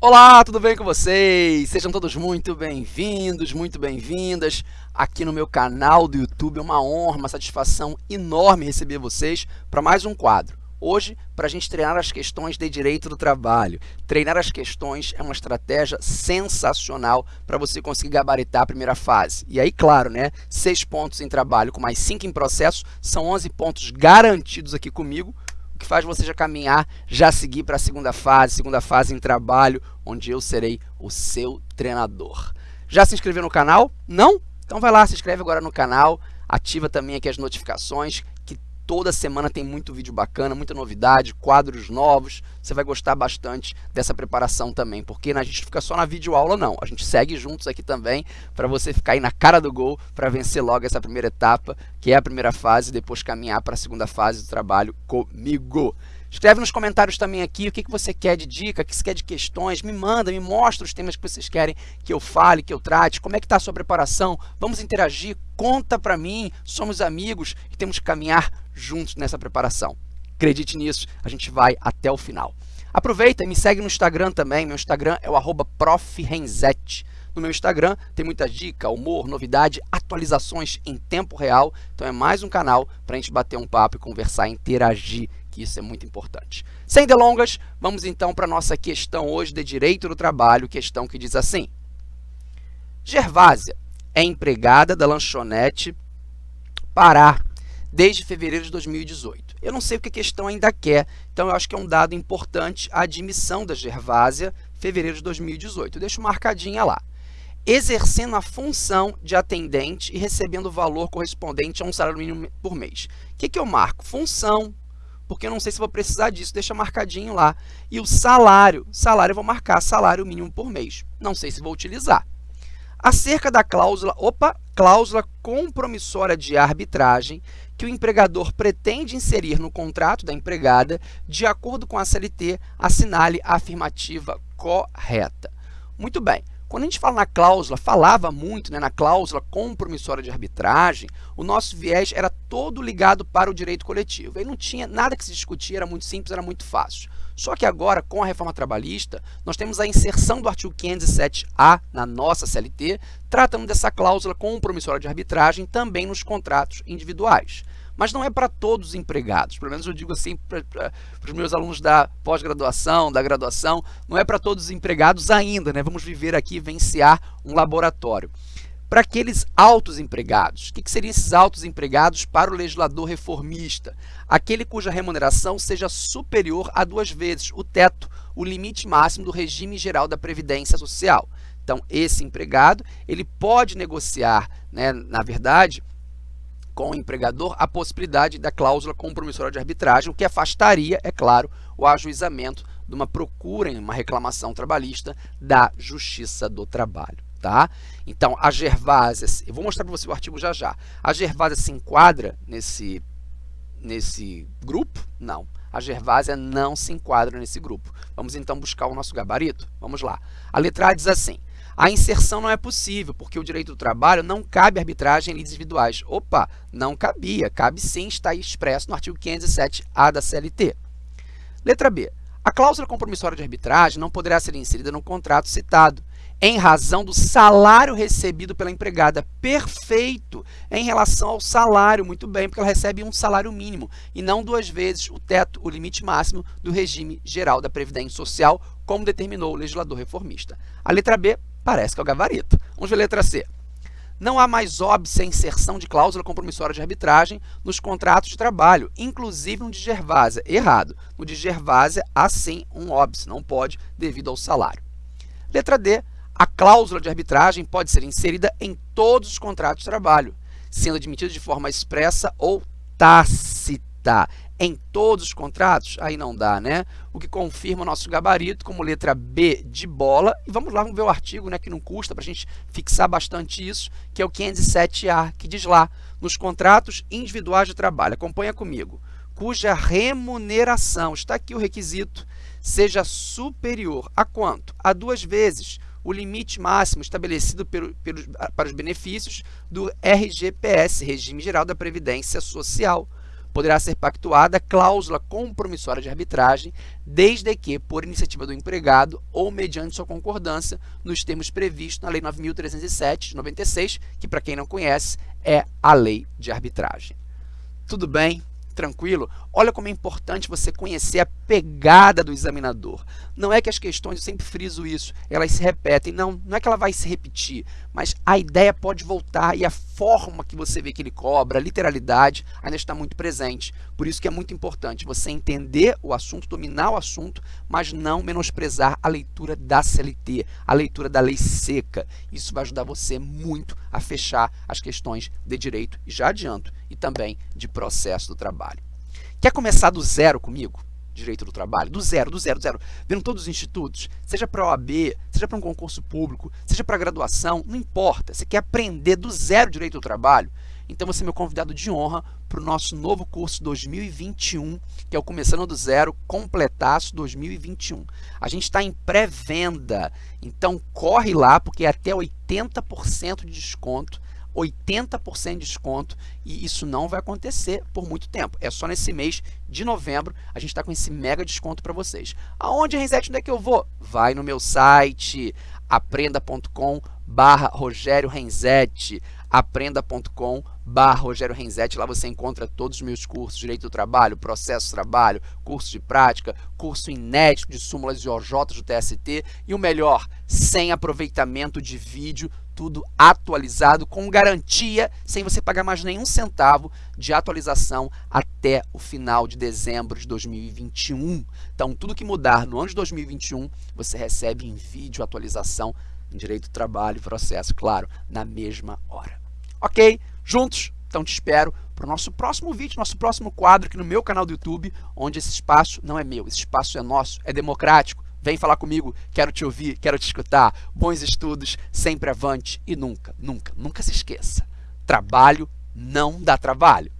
Olá, tudo bem com vocês? Sejam todos muito bem-vindos, muito bem-vindas aqui no meu canal do YouTube. É uma honra, uma satisfação enorme receber vocês para mais um quadro. Hoje, para a gente treinar as questões de direito do trabalho. Treinar as questões é uma estratégia sensacional para você conseguir gabaritar a primeira fase. E aí, claro, né, seis pontos em trabalho com mais cinco em processo, são 11 pontos garantidos aqui comigo, que faz você já caminhar, já seguir para a segunda fase, segunda fase em trabalho, onde eu serei o seu treinador. Já se inscreveu no canal? Não? Então vai lá, se inscreve agora no canal, ativa também aqui as notificações, toda semana tem muito vídeo bacana, muita novidade, quadros novos, você vai gostar bastante dessa preparação também, porque a gente fica só na videoaula não, a gente segue juntos aqui também para você ficar aí na cara do gol para vencer logo essa primeira etapa, que é a primeira fase, e depois caminhar para a segunda fase do trabalho comigo. Escreve nos comentários também aqui o que, que você quer de dica, o que você quer de questões, me manda, me mostra os temas que vocês querem que eu fale, que eu trate, como é que está a sua preparação, vamos interagir, conta para mim, somos amigos e temos que caminhar juntos nessa preparação. Acredite nisso, a gente vai até o final. Aproveita e me segue no Instagram também, meu Instagram é o arroba No meu Instagram tem muita dica, humor, novidade, atualizações em tempo real. Então é mais um canal para a gente bater um papo e conversar, interagir que isso é muito importante. Sem delongas, vamos então para a nossa questão hoje de direito do trabalho, questão que diz assim. Gervásia é empregada da lanchonete Pará desde fevereiro de 2018. Eu não sei o que a questão ainda quer, então eu acho que é um dado importante a admissão da Gervásia, fevereiro de 2018. Eu deixo marcadinha lá. Exercendo a função de atendente e recebendo o valor correspondente a um salário mínimo por mês. O que, que eu marco? Função, porque eu não sei se vou precisar disso, deixa marcadinho lá. E o salário, salário eu vou marcar salário mínimo por mês. Não sei se vou utilizar. Acerca da cláusula, opa, cláusula compromissória de arbitragem que o empregador pretende inserir no contrato da empregada, de acordo com a CLT, assinale a afirmativa correta. Muito bem. Quando a gente fala na cláusula, falava muito né, na cláusula compromissória de arbitragem, o nosso viés era todo ligado para o direito coletivo. Aí não tinha nada que se discutir, era muito simples, era muito fácil. Só que agora, com a reforma trabalhista, nós temos a inserção do artigo 507A na nossa CLT, tratando dessa cláusula compromissória de arbitragem também nos contratos individuais mas não é para todos os empregados. Pelo menos eu digo assim para os meus alunos da pós-graduação, da graduação, não é para todos os empregados ainda, né? Vamos viver aqui, vivenciar um laboratório. Para aqueles altos empregados, o que, que seriam esses altos empregados para o legislador reformista? Aquele cuja remuneração seja superior a duas vezes o teto, o limite máximo do regime geral da Previdência Social. Então, esse empregado, ele pode negociar, né, na verdade, com o empregador a possibilidade da cláusula compromissória de arbitragem, o que afastaria, é claro, o ajuizamento de uma procura uma reclamação trabalhista da Justiça do Trabalho. Tá? Então, a Gervásia, eu vou mostrar para você o artigo já já. A Gervásia se enquadra nesse, nesse grupo? Não. A Gervásia não se enquadra nesse grupo. Vamos então buscar o nosso gabarito? Vamos lá. A letra A diz assim, a inserção não é possível, porque o direito do trabalho não cabe arbitragem em lides individuais. Opa, não cabia. Cabe sim, está expresso no artigo 507A da CLT. Letra B. A cláusula compromissória de arbitragem não poderá ser inserida no contrato citado, em razão do salário recebido pela empregada. Perfeito! Em relação ao salário, muito bem, porque ela recebe um salário mínimo e não duas vezes o teto, o limite máximo do regime geral da Previdência Social, como determinou o legislador reformista. A letra B Parece que é o gabarito. Vamos ver a letra C. Não há mais óbice a inserção de cláusula compromissória de arbitragem nos contratos de trabalho, inclusive no de Gervásia. Errado. No de Gervásia, há sim um óbice, não pode devido ao salário. Letra D. A cláusula de arbitragem pode ser inserida em todos os contratos de trabalho, sendo admitida de forma expressa ou tácita em todos os contratos? Aí não dá, né? O que confirma o nosso gabarito como letra B de bola. E vamos lá, vamos ver o artigo, né, que não custa para a gente fixar bastante isso, que é o 507A, que diz lá, nos contratos individuais de trabalho, acompanha comigo, cuja remuneração, está aqui o requisito, seja superior a quanto? A duas vezes o limite máximo estabelecido pelo, pelos, para os benefícios do RGPS, Regime Geral da Previdência Social, poderá ser pactuada cláusula compromissória de arbitragem, desde que por iniciativa do empregado ou mediante sua concordância nos termos previstos na Lei 9.307 de 96, que para quem não conhece é a lei de arbitragem. Tudo bem? Tranquilo, olha como é importante você conhecer a pegada do examinador. Não é que as questões, eu sempre friso isso, elas se repetem. Não, não é que ela vai se repetir, mas a ideia pode voltar e a forma que você vê que ele cobra, a literalidade, ainda está muito presente. Por isso que é muito importante você entender o assunto, dominar o assunto, mas não menosprezar a leitura da CLT, a leitura da lei seca. Isso vai ajudar você muito a fechar as questões de direito, e já adianto, e também de processo do trabalho. Quer começar do zero comigo? Direito do trabalho, do zero, do zero, do zero, vendo todos os institutos, seja para OAB, seja para um concurso público, seja para graduação, não importa, você quer aprender do zero direito do trabalho, então você é meu convidado de honra para o nosso novo curso 2021, que é o Começando do Zero, Completaço 2021. A gente está em pré-venda, então corre lá, porque é até 80% de desconto 80% de desconto e isso não vai acontecer por muito tempo. É só nesse mês de novembro a gente está com esse mega desconto para vocês. Aonde, Renzete, onde é que eu vou? Vai no meu site aprenda.com barra Rogério Renzetti aprenda.com Rogério Renzetti, lá você encontra todos os meus cursos, Direito do Trabalho, Processo do Trabalho, curso de prática, curso inédito de súmulas e OJ do TST e o melhor, sem aproveitamento de vídeo, tudo atualizado com garantia, sem você pagar mais nenhum centavo de atualização até o final de dezembro de 2021. Então, tudo que mudar no ano de 2021, você recebe em vídeo atualização Direito do Trabalho e Processo, claro, na mesma hora. Ok? Juntos? Então te espero para o nosso próximo vídeo, nosso próximo quadro aqui no meu canal do YouTube, onde esse espaço não é meu, esse espaço é nosso, é democrático. Vem falar comigo, quero te ouvir, quero te escutar. Bons estudos, sempre avante e nunca, nunca, nunca se esqueça. Trabalho não dá trabalho.